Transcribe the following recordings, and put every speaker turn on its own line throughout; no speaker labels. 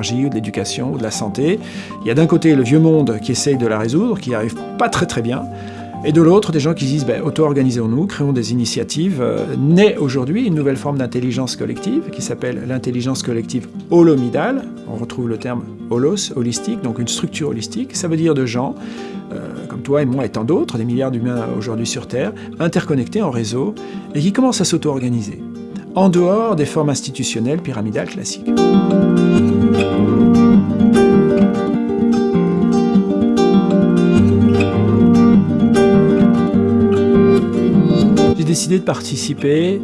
l'énergie ou de l'éducation ou de la santé. Il y a d'un côté le vieux monde qui essaye de la résoudre, qui arrive pas très très bien, et de l'autre, des gens qui disent ben, auto-organisons-nous, créons des initiatives. Euh, naît aujourd'hui une nouvelle forme d'intelligence collective qui s'appelle l'intelligence collective holomidale. On retrouve le terme holos, holistique, donc une structure holistique. Ça veut dire de gens, euh, comme toi et moi et tant d'autres, des milliards d'humains aujourd'hui sur Terre, interconnectés en réseau et qui commencent à s'auto-organiser, en dehors des formes institutionnelles pyramidales classiques. Décidé de participer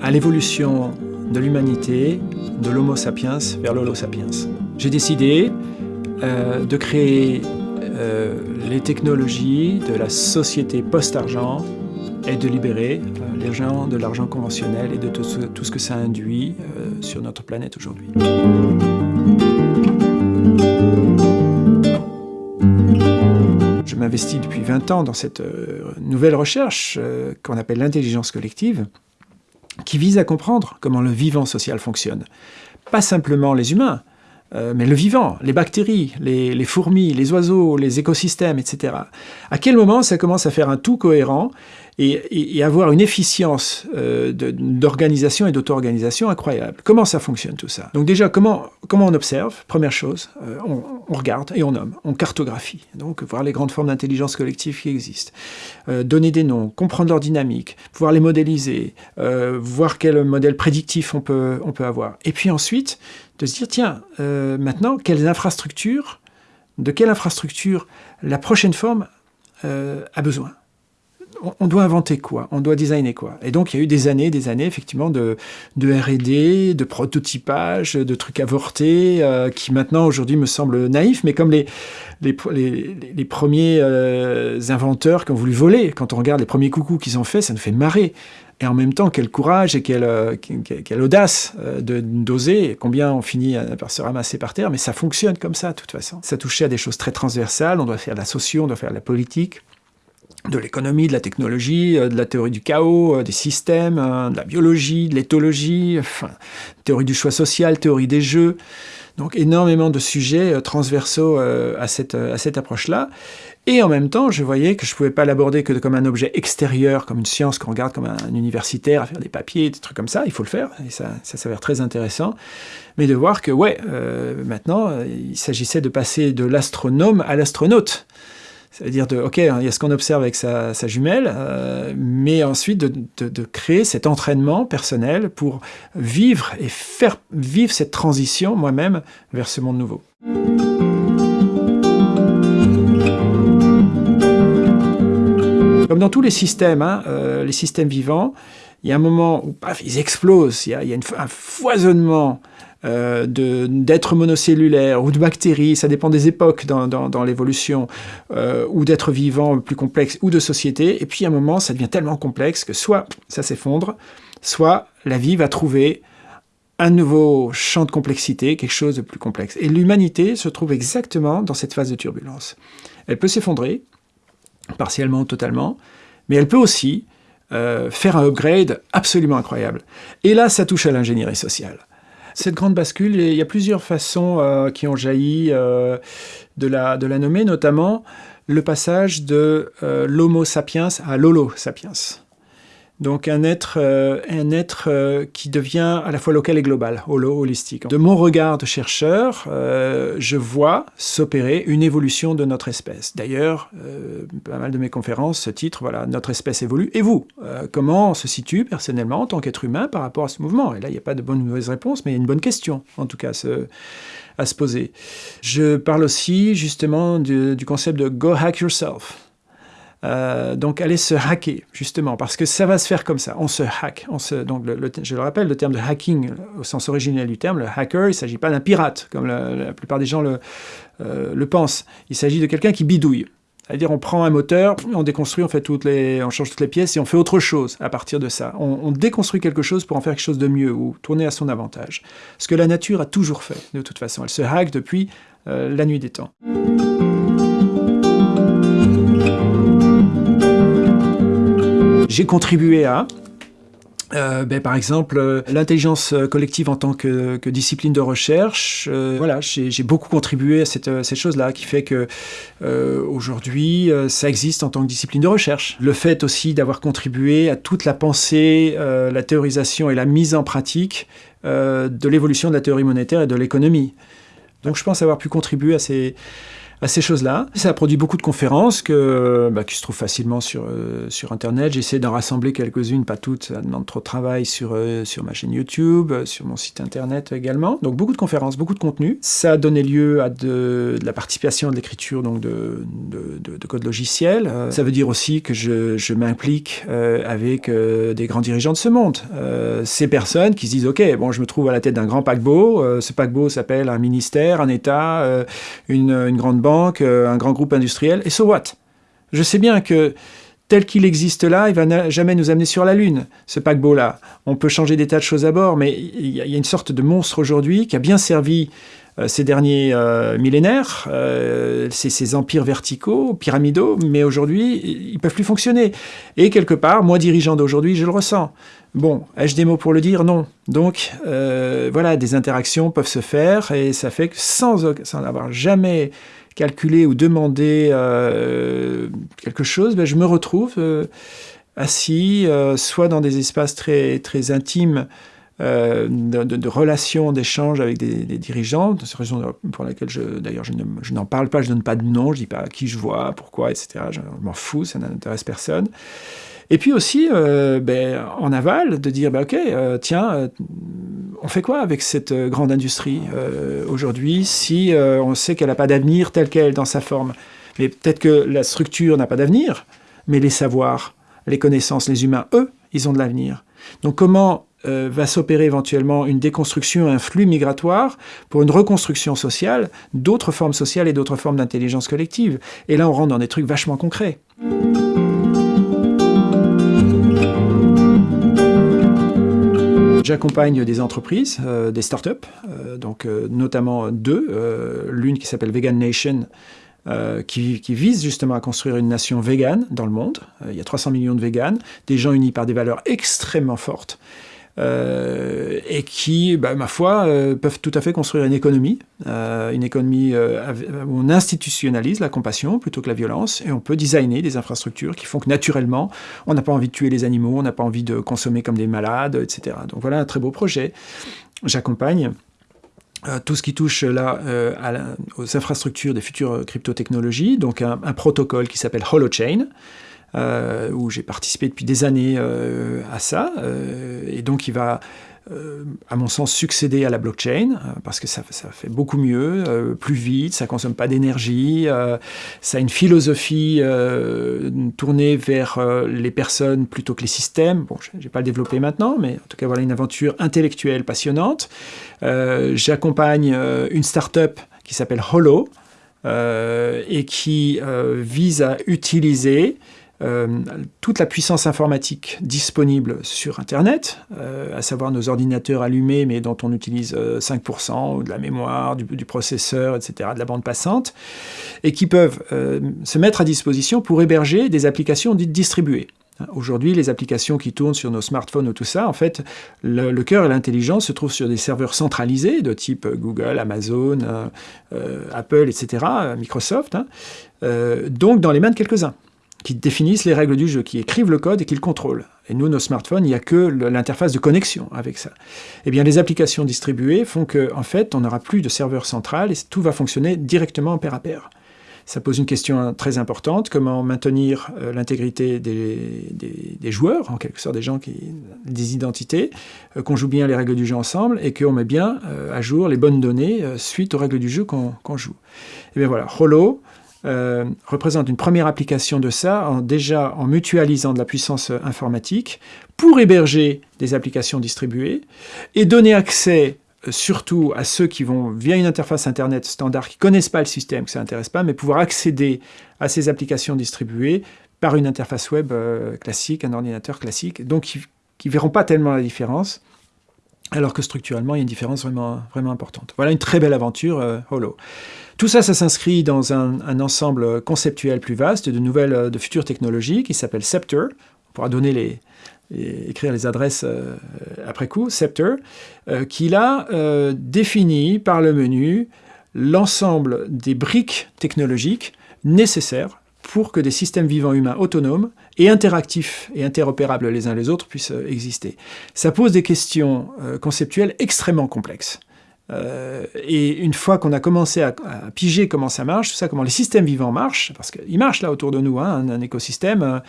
à l'évolution de l'humanité, de l'homo sapiens vers l'holo sapiens. J'ai décidé euh, de créer euh, les technologies de la société post-argent et de libérer euh, les gens de l'argent conventionnel et de tout ce, tout ce que ça induit sur notre planète aujourd'hui. Je m'investis depuis 20 ans dans cette euh, nouvelle recherche euh, qu'on appelle l'intelligence collective, qui vise à comprendre comment le vivant social fonctionne. Pas simplement les humains, euh, mais le vivant, les bactéries, les, fourmis, les oiseaux, les écosystèmes, etc. À quel moment ça commence à faire un tout cohérent et, avoir une efficience euh, d'organisation et d'auto-organisation incroyable. Comment ça fonctionne tout ça? Donc déjà, comment, comment on observe? Première chose, euh, on, regarde et on nomme, on cartographie. Donc voir les grandes formes d'intelligence collective qui existent. donner des noms, comprendre leur dynamique, pouvoir les modéliser, voir quel modèle prédictif on peut, on peut avoir. Et puis ensuite, de se dire, tiens, euh, maintenant, quelles infrastructures, de quelle infrastructure la prochaine forme euh, a besoin? On doit inventer quoi? On doit designer quoi? Et donc, il y a eu des années, des années, effectivement, de, R&D, de prototypage, de trucs avortés, euh, qui maintenant, aujourd'hui, me semblent naïfs, mais comme les, les, les, premiers inventeurs qui ont voulu voler, quand on regarde les premiers coucous qu'ils ont fait, ça nous fait marrer. Et en même temps, quel courage et quelle, euh, audace euh, de d'oser, combien on finit par se ramasser par terre, mais ça fonctionne comme ça, de toute façon. Ça touchait à des choses très transversales, on doit faire la socio, on doit faire la politique, de l'économie, de la technologie, euh, de la théorie du chaos, des systèmes, de la biologie, de l'éthologie, enfin, théorie du choix social, théorie des jeux. Donc énormément de sujets transversaux à cette, à cette approche-là. Et en même temps, je voyais que je ne pouvais pas l'aborder que comme un objet extérieur, comme une science qu'on regarde comme un, universitaire à faire des papiers, des trucs comme ça. Il faut le faire, et ça, ça s'avère très intéressant. Mais de voir que, ouais, euh, maintenant, il s'agissait de passer de l'astronome à l'astronaute. C'est-à-dire, de, ok, il y a ce qu'on observe avec sa, jumelle, euh, mais ensuite de, de, créer cet entraînement personnel pour vivre et faire vivre cette transition moi-même vers ce monde nouveau. Comme dans tous les systèmes, hein, euh, les systèmes vivants, il y a un moment où paf, ils explosent, il y a, un foisonnement euh, d'êtres monocellulaires ou de bactéries, ça dépend des époques dans, l'évolution, euh, ou d'êtres vivants plus complexes, ou de sociétés, et puis à un moment, ça devient tellement complexe que soit ça s'effondre, soit la vie va trouver un nouveau champ de complexité, quelque chose de plus complexe. Et l'humanité se trouve exactement dans cette phase de turbulence. Elle peut s'effondrer, partiellement ou totalement, mais elle peut aussi euh, faire un upgrade absolument incroyable. Et là, ça touche à l'ingénierie sociale. Cette grande bascule, il y a plusieurs façons euh, qui ont jailli euh, de, la, de la nommer, notamment le passage de l'homo sapiens à l'holo sapiens. Donc un être, euh, un être euh, qui devient à la fois local et global, holo, holistique. De mon regard de chercheur, euh, je vois s'opérer une évolution de notre espèce. D'ailleurs, pas mal de mes conférences, ce titre, voilà, notre espèce évolue. Et vous, comment on se situe personnellement en tant qu'être humain par rapport à ce mouvement? Et là, il n'y a pas de bonne ou mauvaise réponse, mais il y a une bonne question, en tout cas, à se poser. Je parle aussi justement du concept de « go hack yourself ». Euh, donc aller se hacker, justement, parce que ça va se faire comme ça, on se hack. On se, donc je le rappelle, le terme de hacking, au sens originel du terme, le hacker, il ne s'agit pas d'un pirate, comme la, plupart des gens le, euh, le pensent. Il s'agit de quelqu'un qui bidouille. C'est-à-dire on prend un moteur, on déconstruit, on, fait toutes les, on change toutes les pièces et on fait autre chose à partir de ça. On, déconstruit quelque chose pour en faire quelque chose de mieux ou tourner à son avantage. Ce que la nature a toujours fait, de toute façon. Elle se hack depuis euh, la nuit des temps. J'ai contribué à, Euh, ben, par exemple, euh, l'intelligence collective en tant que, discipline de recherche, euh, voilà, j'ai beaucoup contribué à cette, cette chose-là, qui fait que aujourd'hui, ça existe en tant que discipline de recherche. Le fait aussi d'avoir contribué à toute la pensée, la théorisation et la mise en pratique de l'évolution de la théorie monétaire et de l'économie. Donc je pense avoir pu contribuer à ces, à ces choses-là. Ça a produit beaucoup de conférences que, bah, qui se trouvent facilement sur, euh, sur Internet. J'essaie d'en rassembler quelques-unes, pas toutes, ça demande trop de travail sur, euh, sur ma chaîne YouTube, euh, sur mon site Internet également. Donc beaucoup de conférences, beaucoup de contenu. Ça a donné lieu à de, la participation de l'écriture donc de, de, de, code logiciel. ça veut dire aussi que je, je m'implique avec des grands dirigeants de ce monde. ces personnes qui se disent, OK, bon, je me trouve à la tête d'un grand paquebot. ce paquebot s'appelle un ministère, un État, une, une grande euh, un grand groupe industriel, et so what? Je sais bien que tel qu'il existe là, il va jamais nous amener sur la Lune, ce paquebot-là. On peut changer des tas de choses à bord, mais il y, a une sorte de monstre aujourd'hui qui a bien servi euh, ces derniers euh, millénaires, ces, empires verticaux, pyramidaux, mais aujourd'hui, ils peuvent plus fonctionner. Et quelque part, moi, dirigeant d'aujourd'hui, je le ressens. Bon, ai-je des mots pour le dire? Non. Donc, voilà, des interactions peuvent se faire, et ça fait que sans, sans avoir jamais calculer ou demander euh, quelque chose, ben, je me retrouve euh, assis, euh, soit dans des espaces très, très intimes de, relations, d'échanges avec des, dirigeants, c'est la raison pour laquelle d'ailleurs je n'en parle pas, je ne donne pas de nom, je ne dis pas qui je vois, pourquoi, etc. Je, je m'en fous, ça n'intéresse personne. Et puis aussi, euh, ben, en aval, de dire, ben, OK, euh, tiens, euh, on fait quoi avec cette grande industrie aujourd'hui si on sait qu'elle n'a pas d'avenir tel qu'elle dans sa forme? Mais peut-être que la structure n'a pas d'avenir, mais les savoirs, les connaissances, les humains, eux, ils ont de l'avenir. Donc comment va s'opérer éventuellement une déconstruction, un flux migratoire pour une reconstruction sociale d'autres formes sociales et d'autres formes d'intelligence collective? Et là, on rentre dans des trucs vachement concrets. J'accompagne des entreprises, euh, des startups, euh, donc euh, notamment deux, l'une qui s'appelle Vegan Nation, qui, qui, vise justement à construire une nation végane dans le monde. il y a 300 millions de véganes, des gens unis par des valeurs extrêmement fortes. Euh, et qui, bah, ma foi, euh, peuvent tout à fait construire une économie, euh, une économie où on institutionnalise la compassion plutôt que la violence, et on peut designer des infrastructures qui font que naturellement, on n'a pas envie de tuer les animaux, on n'a pas envie de consommer comme des malades, etc. Donc voilà un très beau projet. J'accompagne tout ce qui touche là aux infrastructures des futures crypto-technologies, donc un, un protocole qui s'appelle Holochain, euh, où j'ai participé depuis des années euh, à ça. Euh, et donc il va, à mon sens, succéder à la blockchain, parce que ça, fait beaucoup mieux, plus vite, ça consomme pas d'énergie, ça a une philosophie tournée vers les personnes plutôt que les systèmes. Bon, je ne vais pas le développer maintenant, mais en tout cas, voilà une aventure intellectuelle passionnante. J'accompagne une start-up qui s'appelle Holo, et qui vise à utiliser euh, toute la puissance informatique disponible sur Internet, euh, à savoir nos ordinateurs allumés, mais dont on utilise 5%, euh, de la mémoire, du, processeur, etc., de la bande passante, et qui peuvent se mettre à disposition pour héberger des applications dites distribuées. Aujourd'hui, les applications qui tournent sur nos smartphones ou tout ça, en fait, le, cœur et l'intelligence se trouvent sur des serveurs centralisés de type Google, Amazon, Apple, etc., Microsoft, hein. donc dans les mains de quelques-uns qui définissent les règles du jeu, qui écrivent le code et qui le contrôlent. Et nous, nos smartphones, il n'y a que l'interface de connexion avec ça. Eh bien, les applications distribuées font qu'en en fait, on n'aura plus de serveur central et tout va fonctionner directement pair à pair. Ça pose une question très importante, comment maintenir euh, l'intégrité des, des, joueurs, en quelque sorte des gens qui des identités, euh, qu'on joue bien les règles du jeu ensemble et qu'on met bien euh, à jour les bonnes données suite aux règles du jeu qu'on joue. Et eh bien voilà, Holo, euh, représente une première application de ça, déjà en mutualisant de la puissance informatique pour héberger des applications distribuées et donner accès euh, surtout à ceux qui vont via une interface Internet standard, qui connaissent pas le système, que ça n'intéresse pas, mais pouvoir accéder à ces applications distribuées par une interface web euh, classique, un ordinateur classique, donc qui ne verront pas tellement la différence, alors que structurellement, il y a une différence vraiment, vraiment importante. Voilà une très belle aventure Holo. Tout ça, ça s'inscrit dans un, ensemble conceptuel plus vaste de nouvelles, de futures technologies qui s'appelle Scepter. On pourra donner les, écrire les adresses après coup, Scepter, qui a défini par le menu l'ensemble des briques technologiques nécessaires pour que des systèmes vivants humains autonomes et interactifs et interopérables les uns les autres puissent euh, exister. Ça pose des questions euh, conceptuelles extrêmement complexes. Euh, et une fois qu'on a commencé à, piger comment ça marche, tout ça, comment les systèmes vivants marchent, parce qu'ils marchent là autour de nous, hein, un, écosystème,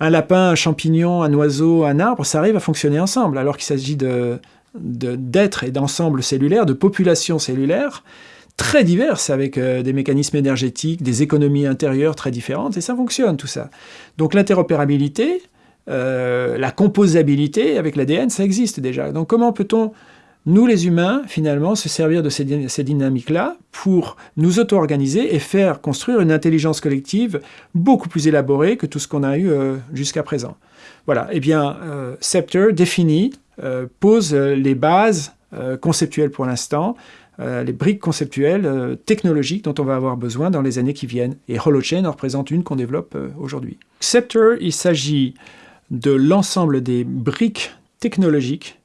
un, lapin, un champignon, un oiseau, un arbre, ça arrive à fonctionner ensemble, alors qu'il s'agit d'êtres de, et d'ensembles cellulaires, de populations cellulaires, très diverses, avec euh, des mécanismes énergétiques, des économies intérieures très différentes, et ça fonctionne tout ça. Donc l'interopérabilité, euh, la composabilité avec l'ADN, ça existe déjà. Donc comment peut-on, nous les humains, finalement, se servir de ces, dynamiques-là pour nous auto-organiser et faire construire une intelligence collective beaucoup plus élaborée que tout ce qu'on a eu euh, jusqu'à présent Voilà, eh bien, Scepter définit, pose les bases conceptuelles pour l'instant, euh, les briques conceptuelles, euh, technologiques dont on va avoir besoin dans les années qui viennent. Et HoloChain en représente une qu'on développe euh, aujourd'hui. Scepter, il s'agit de l'ensemble des briques technologiques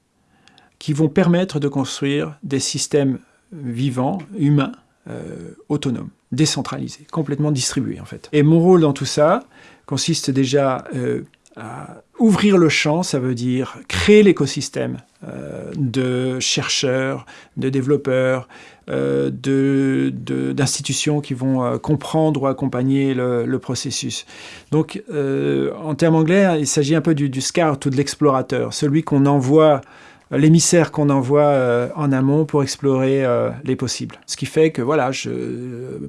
qui vont permettre de construire des systèmes vivants, humains, autonomes, décentralisés, complètement distribués en fait. Et mon rôle dans tout ça consiste déjà à ouvrir le champ, ça veut dire créer l'écosystème euh, de chercheurs, de développeurs, euh, d'institutions qui vont euh, comprendre ou accompagner le, processus. Donc, en termes anglais, il s'agit un peu du, du, ou de l'explorateur, celui qu'on envoie l'émissaire qu'on envoie euh, en amont pour explorer euh, les possibles. Ce qui fait que, voilà,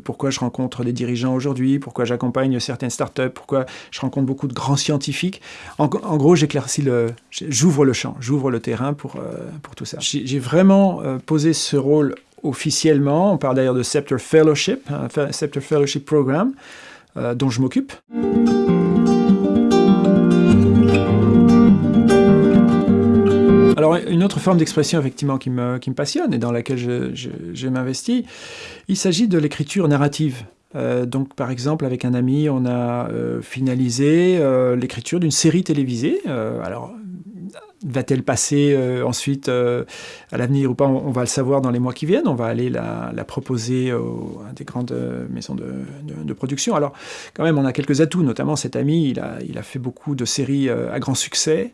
pourquoi je rencontre des dirigeants aujourd'hui, pourquoi j'accompagne certaines startups, pourquoi je rencontre beaucoup de grands scientifiques. En, gros, j'éclaircis le, j'ouvre le champ, j'ouvre le terrain pour, euh, pour tout ça. J'ai vraiment posé ce rôle officiellement, on parle d'ailleurs de Scepter Fellowship, un Scepter Fellowship Program, dont je m'occupe. Alors, une autre forme d'expression, effectivement, qui me, qui me, passionne et dans laquelle je, je, m'investis, il s'agit de l'écriture narrative. Euh, donc, par exemple, avec un ami, on a euh, finalisé euh, l'écriture d'une série télévisée. alors, va-t-elle passer ensuite à l'avenir ou pas? On, va le savoir dans les mois qui viennent. On va aller la, proposer à des grandes maisons de, de, de, production. Alors, quand même, on a quelques atouts, notamment cet ami, il a, il a fait beaucoup de séries à grand succès.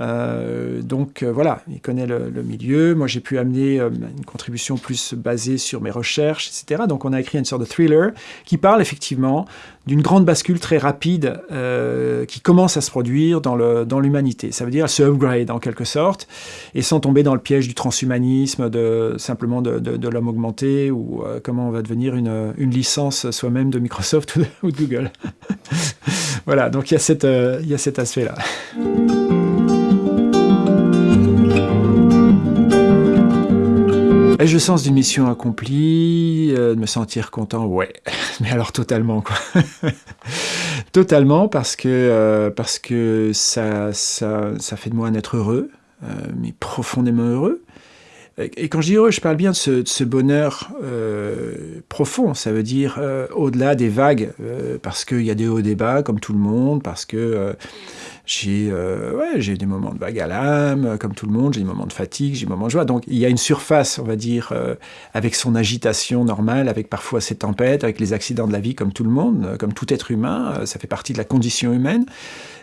Euh, donc euh, voilà, il connaît le, milieu. Moi, j'ai pu amener euh, une contribution plus basée sur mes recherches, etc. Donc on a écrit une sorte de thriller qui parle effectivement d'une grande bascule très rapide qui commence à se produire dans l'humanité. Ça veut dire se upgrade en quelque sorte, et sans tomber dans le piège du transhumanisme, de, simplement de, l'homme augmenté, ou comment on va devenir une, licence soi-même de Microsoft ou de, Google. voilà, donc il y a, cette, il y a cet aspect-là. Ai-je sens d'une mission accomplie, euh, de me sentir content Ouais, mais alors totalement quoi. totalement parce que, euh, parce que ça, ça, ça, fait de moi un être heureux, euh, mais profondément heureux. Et quand je dis heureux, je parle bien de ce, bonheur profond, ça veut dire au-delà des vagues, parce qu'il y a des hauts et des bas comme tout le monde, parce que j'ai euh, des moments de vague à l'âme, comme tout le monde, j'ai des moments de fatigue, j'ai des moments de joie. Donc il y a une surface, on va dire, euh, avec son agitation normale, avec parfois ses tempêtes, avec les accidents de la vie, comme tout le monde, euh, comme tout être humain, ça fait partie de la condition humaine.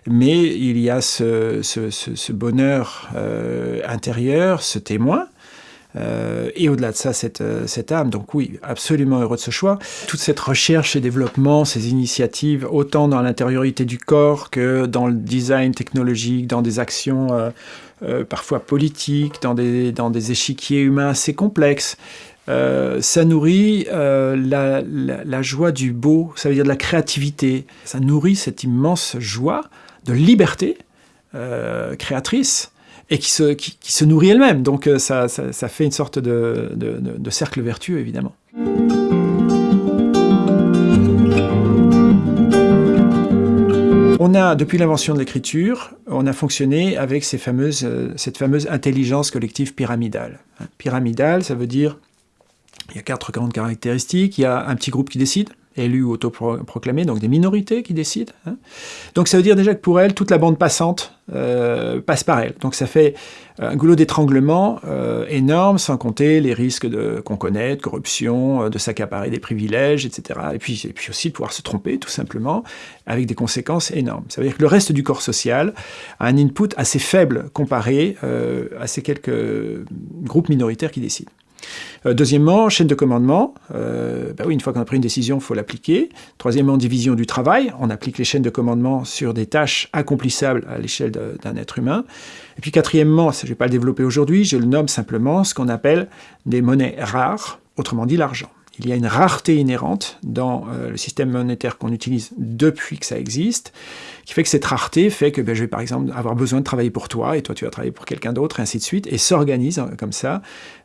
Mais il y a ce bonheur intérieur, ce témoin, euh, et au-delà de ça, cette, euh, cette, âme. Donc oui, absolument heureux de ce choix. Toute cette recherche et développement, ces initiatives, autant dans l'intériorité du corps que dans le design technologique, dans des actions euh, parfois politiques, dans des, échiquiers humains assez complexes, ça nourrit la, joie du beau, ça veut dire de la créativité. Ça nourrit cette immense joie de liberté créatrice et qui se, nourrit elle-même. Donc euh, ça, fait une sorte de, cercle vertueux, évidemment. On a, depuis l'invention de l'écriture, on a fonctionné avec euh, cette fameuse intelligence collective pyramidale. Pyramidale, ça veut dire, il y a quatre grandes caractéristiques. Il y a un petit groupe qui décide, élus ou autoproclamés, donc des minorités qui décident. Hein. Donc ça veut dire déjà que pour elles, toute la bande passante euh, passe par elles. Donc ça fait un goulot d'étranglement euh, énorme, sans compter les risques qu'on connaît, de corruption, euh, de s'accaparer des privilèges, etc. Et puis, et puis aussi de pouvoir se tromper, tout simplement, avec des conséquences énormes. Ça veut dire que le reste du corps social a un input assez faible comparé à ces quelques groupes minoritaires qui décident. Euh, deuxièmement, chaîne de commandement. Euh, bah une fois qu'on a pris une décision, il faut l'appliquer. Troisièmement, division du travail. On applique les chaînes de commandement sur des tâches accomplissables à l'échelle d'un être humain. Et puis quatrièmement, je ne vais pas le développer aujourd'hui, je le nomme simplement ce qu'on appelle des monnaies rares, autrement dit l'argent il y a une rareté inhérente dans euh, le système monétaire qu'on utilise depuis que ça existe, qui fait que cette rareté fait que ben, je vais par exemple avoir besoin de travailler pour toi, et toi tu vas travailler pour quelqu'un d'autre, et ainsi de suite, et s'organise hein, comme ça,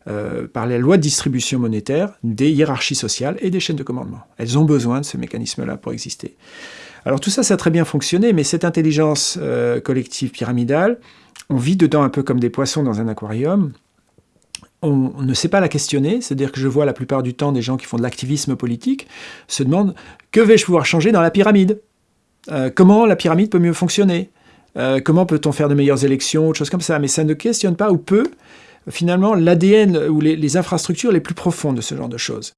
euh, par les lois de distribution monétaire, des hiérarchies sociales et des chaînes de commandement. Elles ont besoin de ce mécanisme-là pour exister. Alors tout ça, ça a très bien fonctionné, mais cette intelligence euh, collective pyramidale, on vit dedans un peu comme des poissons dans un aquarium, on ne sait pas la questionner, c'est-à-dire que je vois la plupart du temps des gens qui font de l'activisme politique se demandent que vais-je pouvoir changer dans la pyramide? Euh, Comment la pyramide peut mieux fonctionner? Euh, Comment peut-on faire de meilleures élections Autre comme ça? Mais ça ne questionne pas ou peu, finalement, l'ADN ou les, infrastructures les plus profondes de ce genre de choses.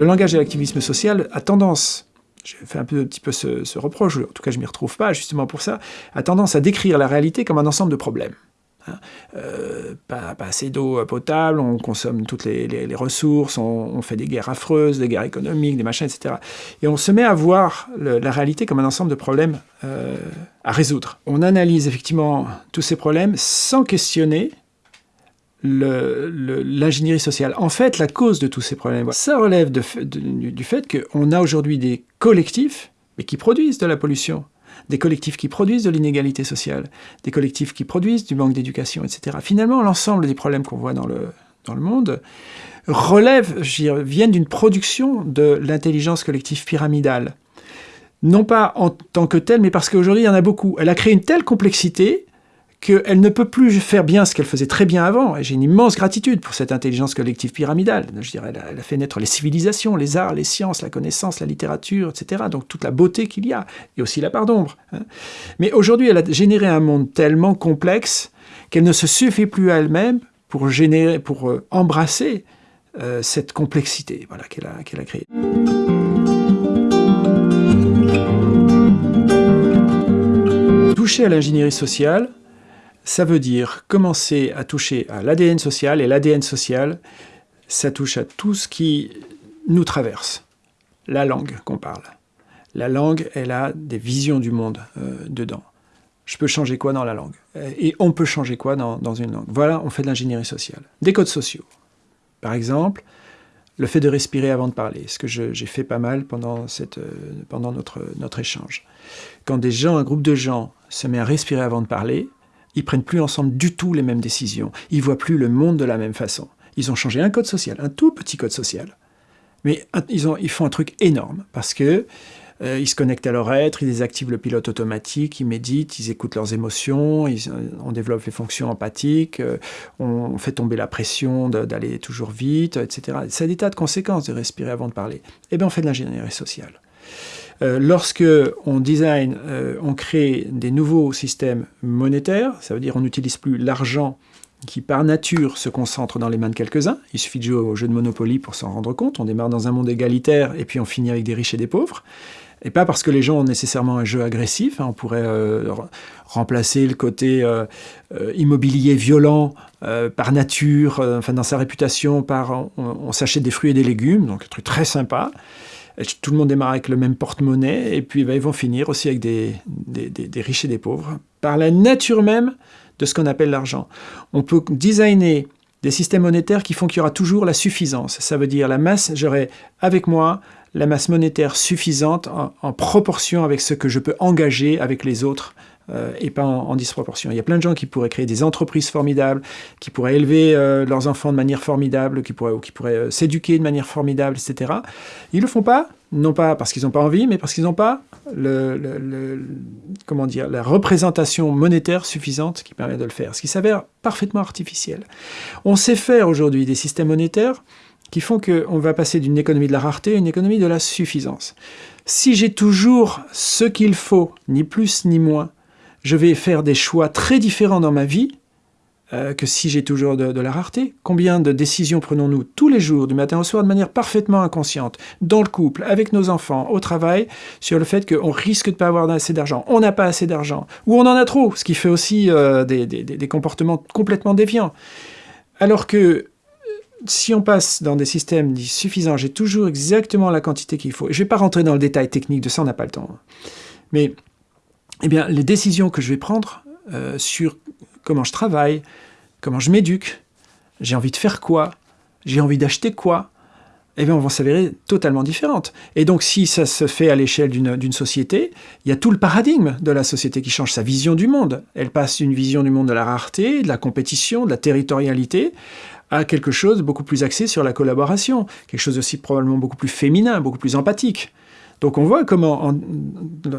Le langage de l'activisme social a tendance un, peu, un petit peu ce, reproche, en tout cas je ne m'y retrouve pas justement pour ça, a tendance à décrire la réalité comme un ensemble de problèmes. Hein. Euh, pas, assez d'eau potable, on consomme toutes les, ressources, on, fait des guerres affreuses, des guerres économiques, des machins, etc. Et on se met à voir la réalité comme un ensemble de problèmes euh, à résoudre. On analyse effectivement tous ces problèmes sans questionner l'ingénierie sociale. En fait, la cause de tous ces problèmes, ça relève du, fait qu'on a aujourd'hui des collectifs, mais qui produisent de la pollution, des collectifs qui produisent de l'inégalité sociale, des collectifs qui produisent du manque d'éducation, etc. Finalement, l'ensemble des problèmes qu'on voit dans le, dans le monde relèvent, viennent d'une production de l'intelligence collective pyramidale. Non pas en tant que telle, mais parce qu'aujourd'hui, il y en a beaucoup. Elle a créé une telle complexité qu'elle ne peut plus faire bien ce qu'elle faisait très bien avant. Et j'ai une immense gratitude pour cette intelligence collective pyramidale. Je dirais, elle a, fait naître les civilisations, les arts, les sciences, la connaissance, la littérature, etc. Donc toute la beauté qu'il y a, et aussi la part d'ombre. Hein. Mais aujourd'hui, elle a généré un monde tellement complexe qu'elle ne se suffit plus à elle-même pour, générer, pour euh, embrasser euh, cette complexité voilà, qu'elle a, a créée. Toucher à l'ingénierie sociale, ça veut dire commencer à toucher à l'ADN social, et l'ADN social, ça touche à tout ce qui nous traverse. La langue qu'on parle. La langue, elle a des visions du monde euh, dedans. Je peux changer quoi dans la langue? Et on peut changer quoi dans, dans une langue? Voilà, on fait de l'ingénierie sociale. Des codes sociaux. Par exemple, le fait de respirer avant de parler, ce que j'ai fait pas mal pendant, cette, euh, pendant notre, notre échange. Quand des gens, un groupe de gens se met à respirer avant de parler, ils prennent plus ensemble du tout les mêmes décisions. Ils voient plus le monde de la même façon. Ils ont changé un code social, un tout petit code social. Mais ils, ont, ils font un truc énorme parce que euh, ils se connectent à leur être, ils désactivent le pilote automatique, ils méditent, ils écoutent leurs émotions, ils, on développe les fonctions empathiques, euh, on fait tomber la pression d'aller toujours vite, etc. C'est des tas de conséquences de respirer avant de parler. Eh bien, on fait de l'ingénierie sociale. Euh, lorsque on design, euh, on crée des nouveaux systèmes monétaires, ça veut dire on n'utilise plus l'argent qui par nature se concentre dans les mains de quelques-uns. Il suffit de jouer au jeu de Monopoly pour s'en rendre compte. On démarre dans un monde égalitaire et puis on finit avec des riches et des pauvres. Et pas parce que les gens ont nécessairement un jeu agressif. Hein. on pourrait euh, remplacer le côté immobilier violent par nature, enfin dans sa réputation, par on, on s'achète des fruits et des légumes, donc un truc très sympa tout le monde démarre avec le même porte-monnaie, et puis ben, ils vont finir aussi avec des, des, riches et des pauvres, par la nature même de ce qu'on appelle l'argent. On peut designer des systèmes monétaires qui font qu'il y aura toujours la suffisance. Ça veut dire la masse, j'aurai avec moi la masse monétaire suffisante en, proportion avec ce que je peux engager avec les autres euh, et pas en, disproportion. Il y a plein de gens qui pourraient créer des entreprises formidables, qui pourraient élever euh, leurs enfants de manière formidable, qui pourraient, qui pourraient euh, s'éduquer de manière formidable, etc. Ils le font pas, non pas parce qu'ils n'ont pas envie, mais parce qu'ils n'ont pas comment dire, la représentation monétaire suffisante qui permet de le faire, ce qui s'avère parfaitement artificiel. On sait faire aujourd'hui des systèmes monétaires qui font qu'on va passer d'une économie de la rareté à une économie de la suffisance. Si j'ai toujours ce qu'il faut, ni plus ni moins, je vais faire des choix très différents dans ma vie euh, que si j'ai toujours de, la rareté. Combien de décisions prenons-nous tous les jours, du matin au soir, de manière parfaitement inconsciente, dans le couple, avec nos enfants, au travail, sur le fait qu'on risque de ne pas avoir assez d'argent, on n'a pas assez d'argent, ou on en a trop, ce qui fait aussi euh, des, comportements complètement déviants. Alors que si on passe dans des systèmes dits suffisants, j'ai toujours exactement la quantité qu'il faut. Je ne vais pas rentrer dans le détail technique de ça, on n'a pas le temps. Mais eh bien, les décisions que je vais prendre euh, sur comment je travaille, comment je m'éduque, j'ai envie de faire quoi, j'ai envie d'acheter quoi, eh bien, vont s'avérer totalement différentes. Et donc, si ça se fait à l'échelle d'une société, il y a tout le paradigme de la société qui change, sa vision du monde. Elle passe d'une vision du monde de la rareté, de la compétition, de la territorialité, à quelque chose beaucoup plus axé sur la collaboration, quelque chose aussi probablement beaucoup plus féminin, beaucoup plus empathique. Donc on voit comment,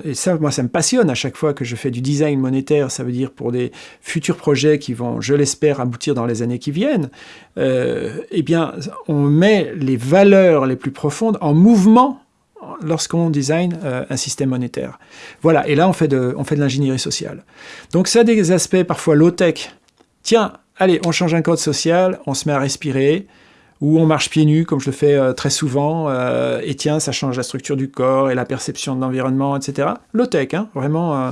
et ça, moi ça me passionne à chaque fois que je fais du design monétaire, ça veut dire pour des futurs projets qui vont, je l'espère, aboutir dans les années qui viennent, euh, eh bien on met les valeurs les plus profondes en mouvement lorsqu'on design euh, un système monétaire. Voilà, et là on fait de, on fait de l'ingénierie sociale. Donc ça a des aspects parfois low-tech. Tiens, allez, on change un code social, on se met à respirer, ou on marche pieds nus, comme je le fais euh, très souvent, euh, et tiens, ça change la structure du corps et la perception de l'environnement, etc. Low-tech, hein, vraiment. Euh,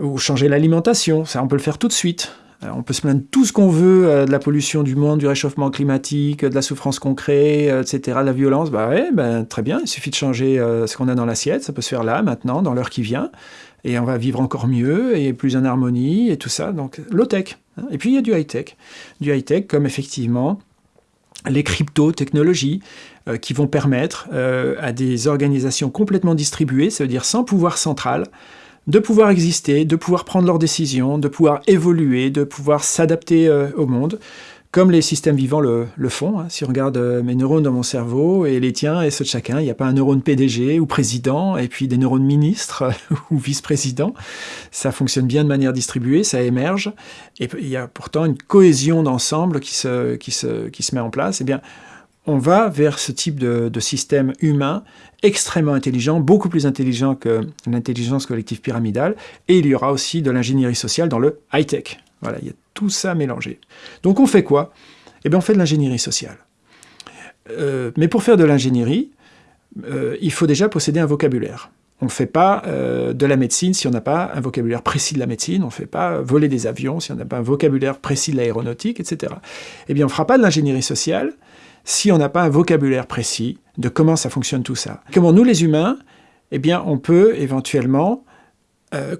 ou changer l'alimentation, ça on peut le faire tout de suite. on peut se plaindre tout ce qu'on veut de la pollution du monde, du réchauffement climatique, de la souffrance qu'on crée, etc., de la violence. Bah ouais, ben, très bien, il suffit de changer ce qu'on a dans l'assiette, ça peut se faire là, maintenant, dans l'heure qui vient et on va vivre encore mieux et plus en harmonie et tout ça. Donc low-tech. Hein. Et puis il y a du high-tech. Du high-tech comme effectivement les crypto-technologies euh, qui vont permettre euh, à des organisations complètement distribuées, ça veut dire sans pouvoir central, de pouvoir exister, de pouvoir prendre leurs décisions, de pouvoir évoluer, de pouvoir s'adapter euh, au monde, comme les systèmes vivants le, font. Hein. Si on regarde euh, mes neurones dans mon cerveau et les tiens et ceux de chacun, il n'y a pas un neurone PDG ou président, et puis des neurones ministres ou vice-président. Ça fonctionne bien de manière distribuée, ça émerge, et il y a pourtant une cohésion d'ensemble qui se, qui, se, qui se met en place. Eh bien, on va vers ce type de, de, système humain extrêmement intelligent, beaucoup plus intelligent que l'intelligence collective pyramidale, et il y aura aussi de l'ingénierie sociale dans le high-tech. Voilà, il y a tout ça mélangé. Donc on fait quoi? Eh bien on fait de l'ingénierie sociale. Euh, mais pour faire de l'ingénierie, euh, il faut déjà posséder un vocabulaire. On ne fait pas euh, de la médecine si on n'a pas un vocabulaire précis de la médecine, on ne fait pas voler des avions si on n'a pas un vocabulaire précis de l'aéronautique, etc. Eh bien on ne fera pas de l'ingénierie sociale si on n'a pas un vocabulaire précis de comment ça fonctionne tout ça. Comment nous les humains, eh bien on peut éventuellement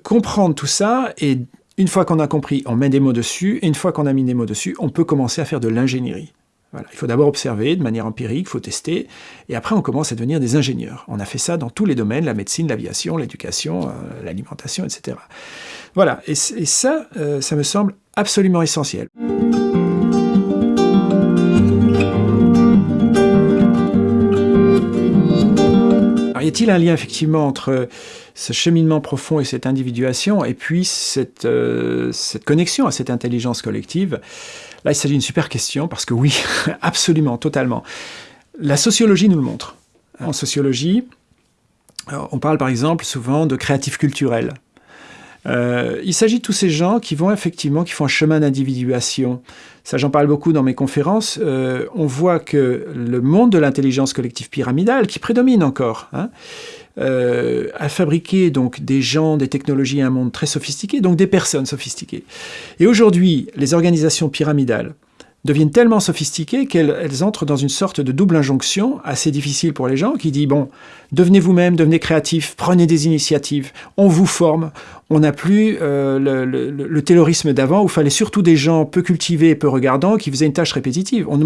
comprendre tout ça et une fois qu'on a compris, on met des mots dessus, et une fois qu'on a mis des mots dessus, on peut commencer à faire de l'ingénierie. Voilà. Il faut d'abord observer de manière empirique, il faut tester, et après on commence à devenir des ingénieurs. On a fait ça dans tous les domaines, la médecine, l'aviation, l'éducation, euh, l'alimentation, etc. Voilà, et, ça, euh, ça me semble absolument essentiel. Alors, y a-t-il un lien effectivement entre ce cheminement profond et cette individuation, et puis cette, euh, cette connexion à cette intelligence collective Là, il s'agit d'une super question, parce que oui, absolument, totalement. La sociologie nous le montre. En sociologie, on parle par exemple souvent de créatifs culturels. Euh, il s'agit de tous ces gens qui vont effectivement, qui font un chemin d'individuation. Ça, j'en parle beaucoup dans mes conférences. Euh, on voit que le monde de l'intelligence collective pyramidale, qui prédomine encore, hein, euh, à fabriquer donc des gens, des technologies, un monde très sophistiqué, donc des personnes sophistiquées. Et aujourd'hui, les organisations pyramidales deviennent tellement sophistiquées qu'elles entrent dans une sorte de double injonction assez difficile pour les gens qui dit bon, devenez vous-même, devenez créatif, prenez des initiatives, on vous forme, on n'a plus euh, le, le, taylorisme d'avant où il fallait surtout des gens peu cultivés peu regardants qui faisaient une tâche répétitive. On,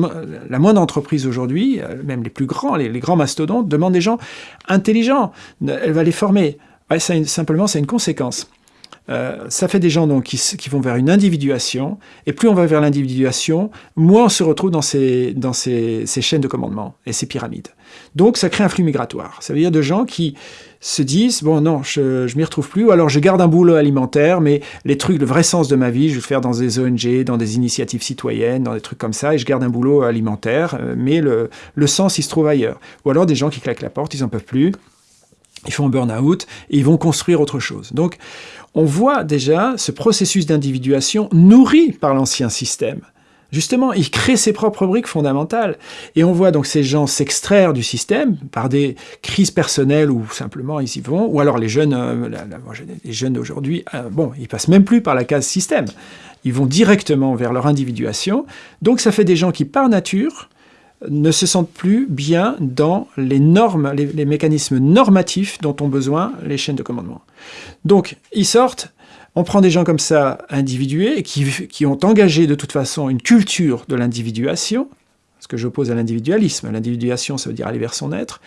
la moindre entreprise aujourd'hui, euh, même les plus grands, les, grands mastodontes, demandent des gens intelligents, elle va les former. simplement, c'est une conséquence. Euh, ça fait des gens donc, qui, vont vers une individuation, et plus on va vers l'individuation, moins on se retrouve dans, ces, dans ces, chaînes de commandement et ces pyramides. Donc ça crée un flux migratoire. Ça veut dire de gens qui se disent, bon non, je ne m'y retrouve plus, ou alors je garde un boulot alimentaire, mais les trucs, le vrai sens de ma vie, je vais le faire dans des ONG, dans des initiatives citoyennes, dans des trucs comme ça, et je garde un boulot alimentaire, euh, mais le, le sens, il se trouve ailleurs. Ou alors des gens qui claquent la porte, ils n'en peuvent plus, ils font un burn-out, et ils vont construire autre chose. Donc, on voit déjà ce processus d'individuation nourri par l'ancien système. Justement, il crée ses propres briques fondamentales. Et on voit donc ces gens s'extraire du système par des crises personnelles ou simplement ils y vont. Ou alors les jeunes, euh, les jeunes d'aujourd'hui, euh, bon, ils passent même plus par la case système. Ils vont directement vers leur individuation. Donc ça fait des gens qui, par nature, ne se sentent plus bien dans les normes, les, mécanismes normatifs dont ont besoin les chaînes de commandement. Donc, ils sortent, on prend des gens comme ça individués, qui, qui ont engagé de toute façon une culture de l'individuation, ce que j'oppose à l'individualisme. L'individuation, ça veut dire aller vers son être.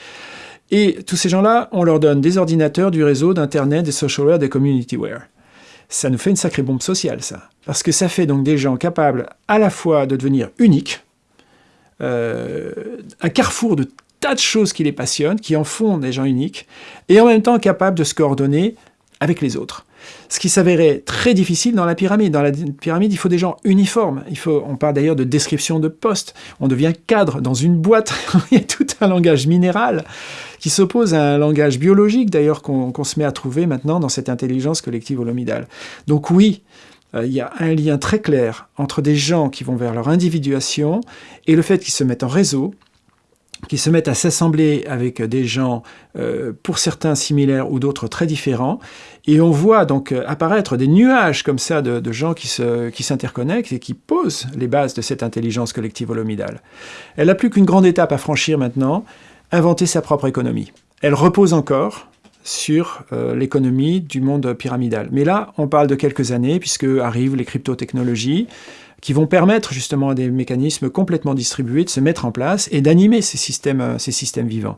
Et tous ces gens-là, on leur donne des ordinateurs, du réseau, d'Internet, des socialware, des communityware. Ça nous fait une sacrée bombe sociale, ça. Parce que ça fait donc des gens capables à la fois de devenir uniques, euh, un carrefour de tas de choses qui les passionnent, qui en font des gens uniques, et en même temps capables de se coordonner avec les autres. Ce qui s'avérait très difficile dans la pyramide. Dans la pyramide, il faut des gens uniformes. Il faut, on parle d'ailleurs de description de poste. On devient cadre dans une boîte. il y a tout un langage minéral qui s'oppose à un langage biologique, d'ailleurs, qu'on se met à trouver maintenant dans cette intelligence collective holomidale. Donc oui, euh, il y a un lien très clair entre des gens qui vont vers leur individuation et le fait qu'ils se mettent en réseau, qu'ils se mettent à s'assembler avec des gens, euh, pour certains similaires ou d'autres très différents, et on voit donc euh, apparaître des nuages comme ça de, gens qui s'interconnectent qui et qui posent les bases de cette intelligence collective holomidale. Elle n'a plus qu'une grande étape à franchir maintenant, inventer sa propre économie. Elle repose encore sur euh, l'économie du monde pyramidal. Mais là, on parle de quelques années, puisque arrivent les crypto-technologies, qui vont permettre justement à des mécanismes complètement distribués de se mettre en place et d'animer ces systèmes, euh, ces systèmes vivants.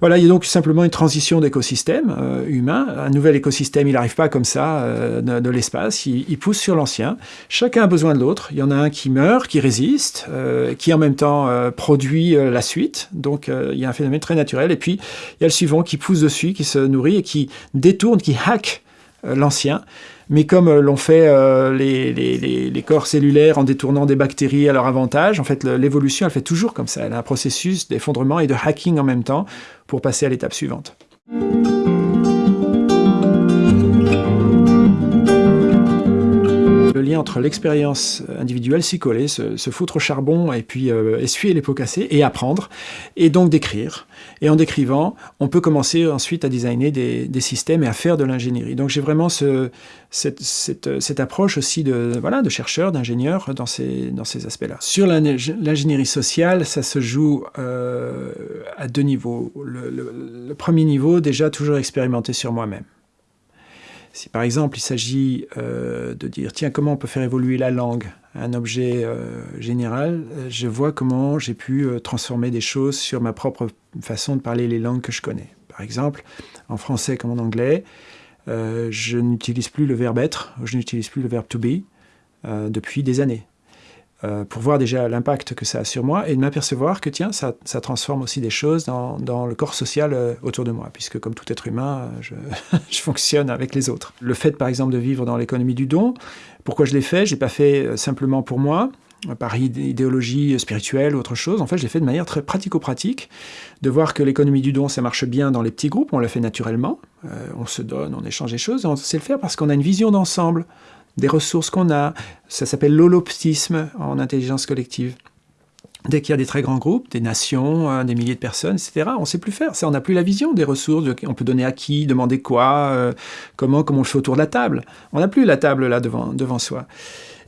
Voilà, il y a donc simplement une transition d'écosystème euh, humain. Un nouvel écosystème, il n'arrive pas comme ça euh, de, l'espace, il, pousse sur l'ancien. Chacun a besoin de l'autre. Il y en a un qui meurt, qui résiste, euh, qui en même temps produit la suite. Donc il y a un phénomène très naturel. Et puis il y a le suivant qui pousse dessus, qui se nourrit et qui détourne, qui hack l'ancien mais comme euh, l'ont fait euh, les, corps cellulaires en détournant des bactéries à leur avantage, en fait, l'évolution, elle fait toujours comme ça. Elle a un processus d'effondrement et de hacking en même temps pour passer à l'étape suivante. Lien entre l'expérience individuelle, s'y coller, se, foutre au charbon et puis euh, essuyer les pots cassés et apprendre, et donc d'écrire. Et en décrivant, on peut commencer ensuite à designer des, systèmes et à faire de l'ingénierie. Donc j'ai vraiment ce, cette, approche aussi de, voilà, de chercheur, d'ingénieur dans ces, dans ces aspects-là. Sur l'ingénierie sociale, ça se joue euh, à deux niveaux. le premier niveau, déjà toujours expérimenter sur moi-même. Si par exemple il s'agit euh, de dire tiens comment on peut faire évoluer la langue, un objet euh, général, euh, je vois comment j'ai pu transformer des choses sur ma propre façon de parler les langues que je connais. Par exemple, en français comme en anglais, je n'utilise plus le verbe être, je n'utilise plus le verbe to be depuis des années. Euh, pour voir déjà l'impact que ça a sur moi et de m'apercevoir que tiens, ça, transforme aussi des choses dans, le corps social euh, autour de moi, puisque comme tout être humain, euh, je, fonctionne avec les autres. Le fait par exemple de vivre dans l'économie du don, pourquoi je l'ai fait? Je l'ai pas fait simplement pour moi, par idéologie spirituelle ou autre chose. En fait, je l'ai fait de manière très pratico-pratique, de voir que l'économie du don, ça marche bien dans les petits groupes, on le fait naturellement, on se donne, on échange des choses, et on sait le faire parce qu'on a une vision d'ensemble des ressources qu'on a. Ça s'appelle l'holoptisme en intelligence collective. Dès qu'il y a des très grands groupes, des nations, euh, des milliers de personnes, etc., on ne sait plus faire. On n'a plus la vision des ressources, on peut donner à qui, demander quoi, euh, comment, comment on le fait autour de la table. On n'a plus la table là devant, devant soi.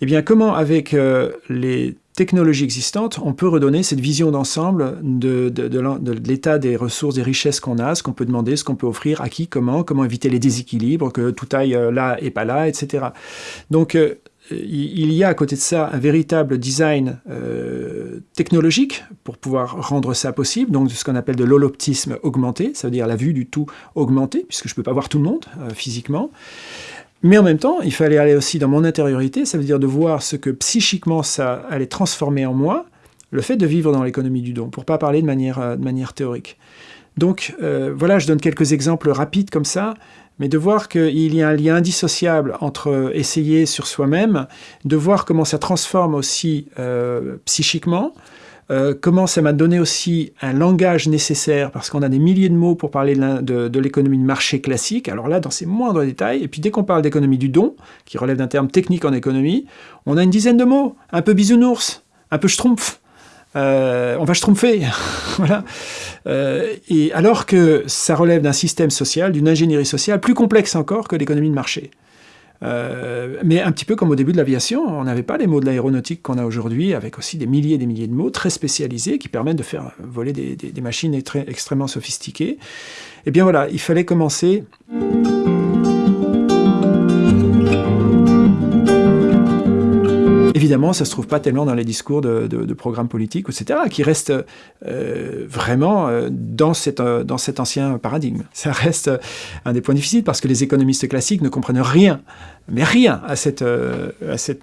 Eh bien, comment avec euh, les technologies existantes, on peut redonner cette vision d'ensemble de, l'état des ressources, des richesses qu'on a, ce qu'on peut demander, ce qu'on peut offrir, à qui, comment, comment éviter les déséquilibres, que tout aille euh, là et pas là, etc. Donc, euh, il y a à côté de ça un véritable design technologique pour pouvoir rendre ça possible, donc ce qu'on appelle de l'holoptisme augmenté, ça veut dire la vue du tout augmenté, puisque je ne peux pas voir tout le monde physiquement. Mais en même temps, il fallait aller aussi dans mon intériorité, ça veut dire de voir ce que psychiquement ça allait transformer en moi, le fait de vivre dans l'économie du don, pour pas parler de manière, euh, théorique. Donc euh, voilà, je donne quelques exemples rapides comme ça, mais de voir qu'il y a un lien indissociable entre essayer sur soi-même, de voir comment ça transforme aussi euh, psychiquement, euh, comment ça m'a donné aussi un langage nécessaire, parce qu'on a des milliers de mots pour parler de, l'économie de marché classique, alors là, dans ses moindres détails, et puis dès qu'on parle d'économie du don, qui relève d'un terme technique en économie, on a une dizaine de mots, un peu bisounours, un peu schtroumpf, euh, on va schtroumpfer, voilà. Euh, et alors que ça relève d'un système social, d'une ingénierie sociale plus complexe encore que l'économie de marché. Euh, mais un petit peu comme au début de l'aviation, on n'avait pas les mots de l'aéronautique qu'on a aujourd'hui, avec aussi des milliers et des milliers de mots très spécialisés qui permettent de faire voler des, machines extrêmement sophistiquées. Eh bien voilà, il fallait commencer... Évidemment, ça ne se trouve pas tellement dans les discours de, programmes politiques, etc., qui restent euh, vraiment euh, dans, cette, dans cet ancien paradigme. Ça reste un des points difficiles parce que les économistes classiques ne comprennent rien, mais rien à cette, euh,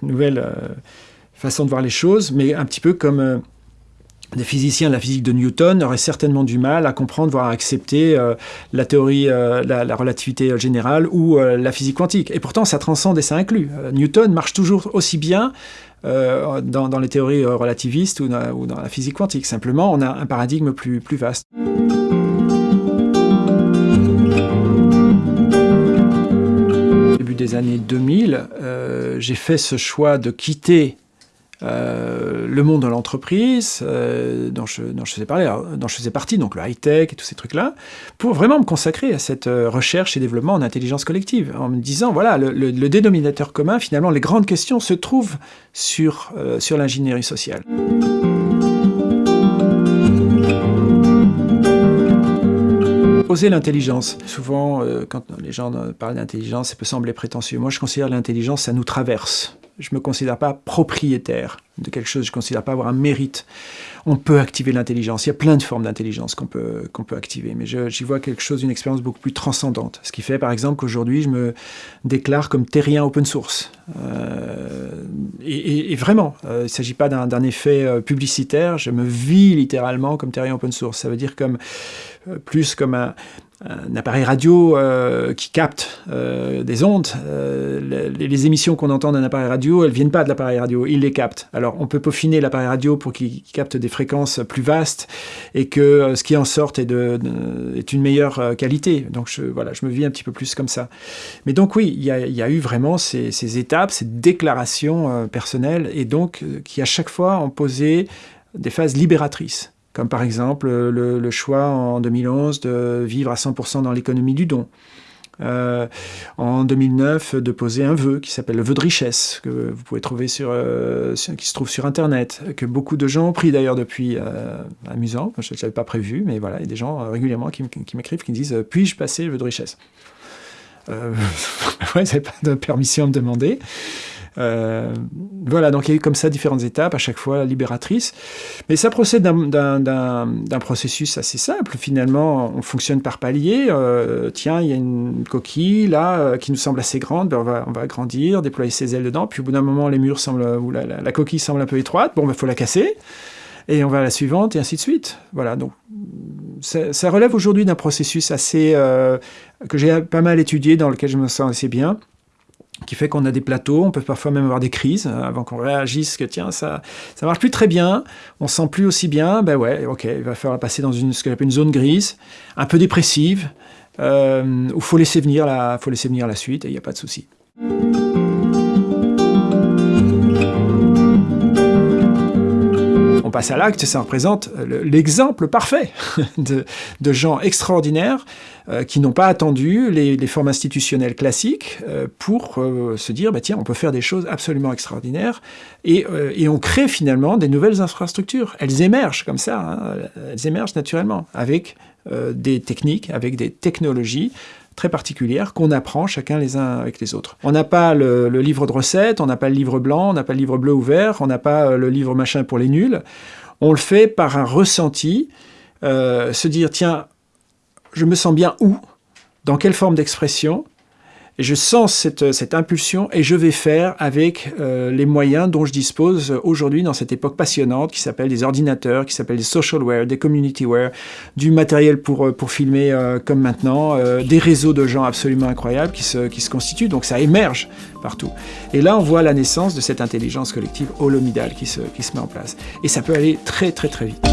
nouvelle façon de voir les choses, mais un petit peu comme des physiciens de la physique de Newton auraient certainement du mal à comprendre, voire à accepter la théorie, la, relativité générale ou la physique quantique. Et pourtant, ça transcende et ça inclut. Newton marche toujours aussi bien euh, dans, les théories euh, relativistes ou dans, la physique quantique. Simplement, on a un paradigme plus, plus vaste. début des années 2000, euh, j'ai fait ce choix de quitter euh, le monde de l'entreprise, euh, dont, je, faisais partie, donc le high-tech et tous ces trucs-là, pour vraiment me consacrer à cette euh, recherche et développement en intelligence collective, en me disant, voilà, le, dénominateur commun, finalement, les grandes questions se trouvent sur, sur l'ingénierie sociale. Oser l'intelligence. Souvent, quand les gens parlent d'intelligence, ça peut sembler prétentieux. Moi, je considère l'intelligence, ça nous traverse je ne me considère pas propriétaire de quelque chose, je ne considère pas avoir un mérite. On peut activer l'intelligence, il y a plein de formes d'intelligence qu'on peut, qu'on peut activer, mais j'y vois quelque chose, une expérience beaucoup plus transcendante. Ce qui fait par exemple qu'aujourd'hui je me déclare comme terrien open source. Euh, et, vraiment, euh, il ne s'agit pas d'un effet euh, publicitaire, je me vis littéralement comme terrien open source. Ça veut dire comme, plus comme un, appareil radio qui capte des ondes. Euh, les, émissions qu'on entend d'un appareil radio, elles ne viennent pas de l'appareil radio, il les capte. On peut peaufiner l'appareil radio pour qu'il capte des fréquences plus vastes et que ce qui en sorte est, une meilleure qualité. Donc je, voilà, je me vis un petit peu plus comme ça. Mais donc oui, il y a, eu vraiment ces, ces, étapes, ces déclarations personnelles et donc qui à chaque fois ont posé des phases libératrices comme par exemple le, choix en 2011 de vivre à 100% dans l'économie du don. Euh, en 2009, de poser un vœu qui s'appelle le vœu de richesse, que vous pouvez trouver euh, sur, qui se trouve sur Internet, que beaucoup de gens ont pris d'ailleurs depuis, euh, amusant, je ne l'avais pas prévu, mais voilà, il y a des gens régulièrement qui, m'écrivent, qui me disent « puis-je passer le vœu de richesse ?» Euh, ouais, pas de permission à me demander. Euh, voilà, donc il y a eu comme ça différentes étapes, à chaque fois libératrices. Mais ça procède d'un processus assez simple. Finalement, on fonctionne par palier. Euh, tiens, il y a une coquille là euh, qui nous semble assez grande, ben, on, va, on va agrandir, déployer ses ailes dedans. Puis au bout d'un moment, les murs semblent, ou la, coquille semble un peu étroite. Bon, il ben, faut la casser. Et on va à la suivante, et ainsi de suite. Voilà, donc ça, relève aujourd'hui d'un processus assez que j'ai pas mal étudié, dans lequel je me sens assez bien qui fait qu'on a des plateaux, on peut parfois même avoir des crises euh, avant qu'on réagisse que tiens, ça ça marche plus très bien, on se sent plus aussi bien, ben ouais, ok, il va falloir passer dans ce qu'on appelle une zone grise, un peu dépressive, euh, où il faut laisser venir la, faut laisser venir la suite et il n'y a pas de souci. Passe à l'acte, ça représente euh, l'exemple parfait de, gens extraordinaires euh, qui n'ont pas attendu les, formes institutionnelles classiques euh, pour se dire, bah, tiens, on peut faire des choses absolument extraordinaires, et, on crée finalement des nouvelles infrastructures. Elles émergent comme ça, hein. elles émergent naturellement, avec des techniques, avec des technologies, très particulières qu'on apprend chacun les uns avec les autres. On n'a pas le, livre de recettes, on n'a pas le livre blanc, on n'a pas le livre bleu ou vert, on n'a pas euh, le livre machin pour les nuls. On le fait par un ressenti, euh, se dire tiens, je me sens bien où, dans quelle forme d'expression, je sens cette, cette impulsion et je vais faire avec euh, les moyens dont je dispose aujourd'hui dans cette époque passionnante qui s'appelle des ordinateurs, qui s'appelle des socialware, des communityware, du matériel pour, euh, pour filmer euh, comme maintenant, des réseaux de gens absolument incroyables qui se, qui se constituent. Donc ça émerge partout. Et là, on voit la naissance de cette intelligence collective holomidale qui se, qui se met en place. Et ça peut aller très très très vite.